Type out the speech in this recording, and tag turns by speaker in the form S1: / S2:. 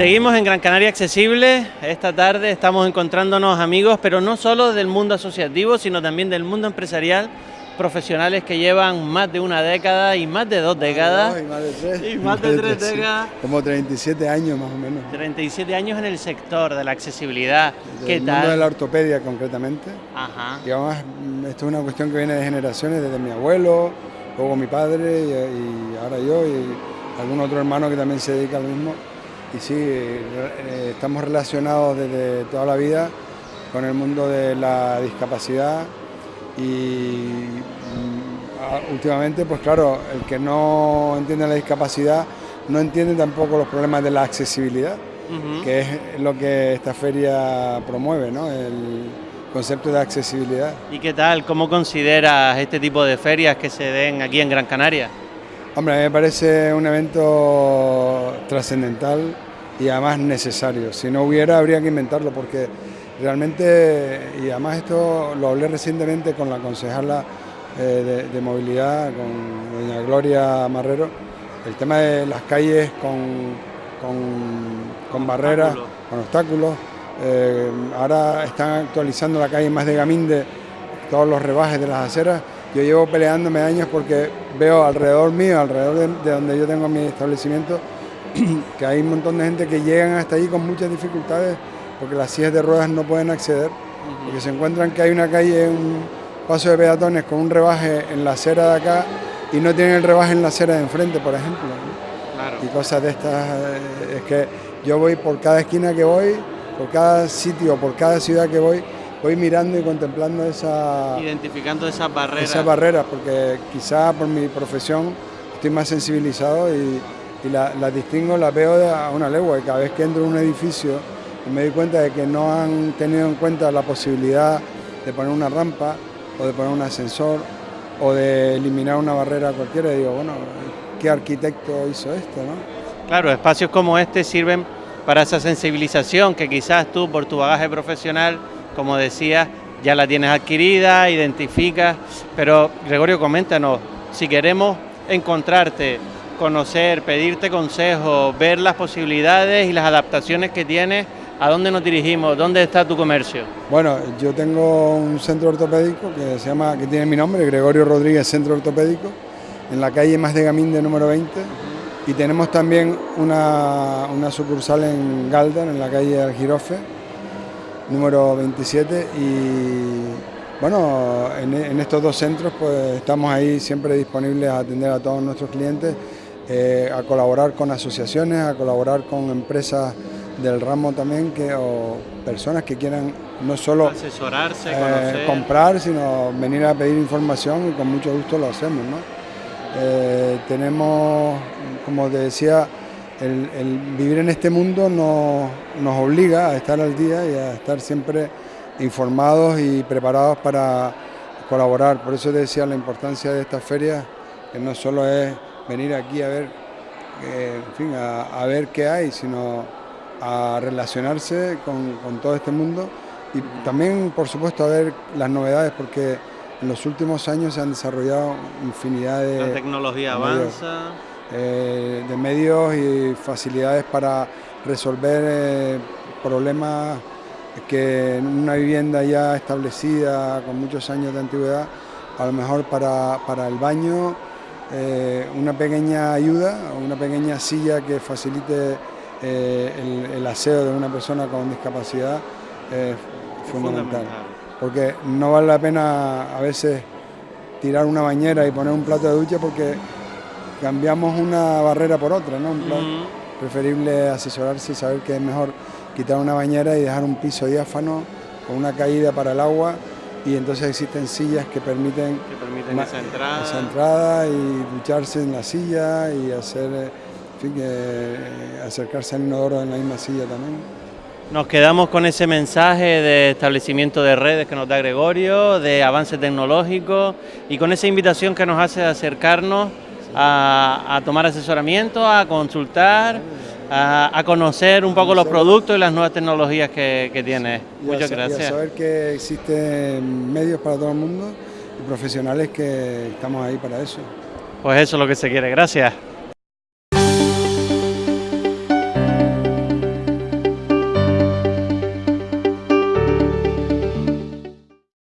S1: Seguimos en Gran Canaria Accesible. Esta tarde estamos encontrándonos amigos, pero no solo del mundo asociativo, sino también del mundo empresarial, profesionales que llevan más de una década y más de dos décadas.
S2: y más de tres.
S1: Y más de tres décadas.
S2: Como 37 años más o menos.
S1: 37 años en el sector de la accesibilidad. ¿Qué
S2: Del mundo de
S1: tal?
S2: la ortopedia concretamente.
S1: Ajá.
S2: Y además esto es una cuestión que viene de generaciones, desde mi abuelo, luego mi padre y, y ahora yo y algún otro hermano que también se dedica al mismo. Y sí, re- eh, estamos relacionados desde toda la vida con el mundo de la discapacidad y mm, a- últimamente, pues claro, el que no entiende la discapacidad no entiende tampoco los problemas de la accesibilidad que es lo que esta feria promueve, ¿no? el concepto de accesibilidad.
S1: ¿Y qué tal? ¿Cómo consideras este tipo de ferias que se den aquí en Gran Canaria?
S2: Hombre, a mí me parece un evento trascendental y además necesario. Si no hubiera, habría que inventarlo porque realmente, y además esto lo hablé recientemente con la concejala eh, de, de movilidad, con doña Gloria Marrero, el tema de las calles con, con- con barreras, con obstáculos. Eh, ahora están actualizando la calle más de Gaminde, todos los rebajes de las aceras. Yo llevo peleándome años porque veo alrededor mío, alrededor de, de donde yo tengo mi establecimiento, que hay un montón de gente que llegan hasta ahí con muchas dificultades porque las sillas de ruedas no pueden acceder, porque se encuentran que hay una calle, un paso de peatones con un rebaje en la acera de acá y no tienen el rebaje en la acera de enfrente, por ejemplo. ¿no?
S1: Claro.
S2: y cosas de estas. eh, Es que yo voy por cada esquina que voy, por cada sitio, por cada ciudad que voy, voy mirando y contemplando esa,
S1: Identificando esas barreras.
S2: esas barreras, porque quizá por mi profesión estoy más sensibilizado y, y la- las distingo, las veo a una legua y cada vez que entro en un edificio y me doy cuenta de que no han tenido en cuenta la posibilidad de poner una rampa o de poner un ascensor o de eliminar una barrera cualquiera, digo, bueno, ¿qué arquitecto hizo esto? ¿no?
S1: Claro, espacios como este sirven para esa sensibilización que quizás tú por tu bagaje profesional, como decías, ya la tienes adquirida, identificas, pero Gregorio, coméntanos, si queremos encontrarte, conocer, pedirte consejos, ver las posibilidades y las adaptaciones que tienes, ¿a dónde nos dirigimos? ¿Dónde está tu comercio?
S2: Bueno, yo tengo un centro ortopédico que se llama, que tiene mi nombre, Gregorio Rodríguez Centro Ortopédico, en la calle Más de Gaminde número 20. Y tenemos también una, una sucursal en Galdan, en la calle Algirofe, número 27. Y bueno, en, en estos dos centros pues estamos ahí siempre disponibles a atender a todos nuestros clientes, eh, a colaborar con asociaciones, a colaborar con empresas del ramo también que, o personas que quieran no solo
S1: Asesorarse,
S2: eh, comprar, sino venir a pedir información y con mucho gusto lo hacemos. ¿no? Eh, tenemos, como te decía, el, el vivir en este mundo nos, nos obliga a estar al día y a estar siempre informados y preparados para colaborar. Por eso te decía la importancia de esta feria, que no solo es venir aquí a ver, eh, en fin, a, a ver qué hay, sino a relacionarse con, con todo este mundo y también, por supuesto, a ver las novedades, porque en los últimos años se han desarrollado infinidad de,
S1: La tecnología avanza.
S2: Eh, de medios y facilidades para resolver eh, problemas que en una vivienda ya establecida, con muchos años de antigüedad, a lo mejor para, para el baño, eh, una pequeña ayuda, una pequeña silla que facilite eh, el, el aseo de una persona con discapacidad es fundamental. Porque no vale la pena a veces tirar una bañera y poner un plato de ducha porque cambiamos una barrera por otra, ¿no? En plan,
S1: Ujú.
S2: Preferible asesorarse y saber que es mejor quitar una bañera y dejar un piso diáfano con una caída para el agua y entonces existen sillas que permiten
S1: que permiten esa entrada.
S2: esa entrada y ducharse en la silla y hacer, eh, en fin, que, eh, acercarse al inodoro en la misma silla también.
S1: Nos quedamos con ese mensaje de establecimiento de redes que nos da Gregorio, de avance tecnológico y con esa invitación que nos hace de acercarnos a, a tomar asesoramiento, a consultar, a, a conocer un poco los productos y las nuevas tecnologías que, que tiene. Muchas
S2: sa- Y a
S1: gracias.
S2: saber que existen medios para todo el mundo y profesionales que estamos ahí para eso.
S1: Pues eso es lo que se quiere. Gracias.